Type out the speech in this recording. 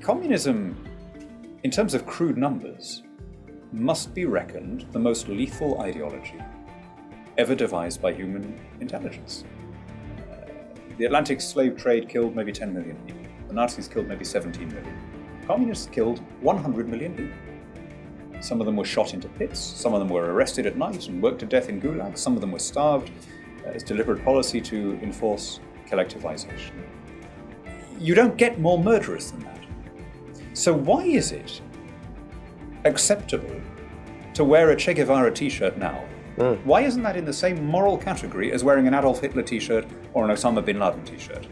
communism, in terms of crude numbers, must be reckoned the most lethal ideology ever devised by human intelligence. Uh, the Atlantic slave trade killed maybe 10 million people. The Nazis killed maybe 17 million. Communists killed 100 million people. Some of them were shot into pits, some of them were arrested at night and worked to death in gulags, some of them were starved. Uh, it's deliberate policy to enforce collectivization. You don't get more murderous than that. So why is it acceptable to wear a Che Guevara t-shirt now? Mm. Why isn't that in the same moral category as wearing an Adolf Hitler t-shirt or an Osama bin Laden t-shirt?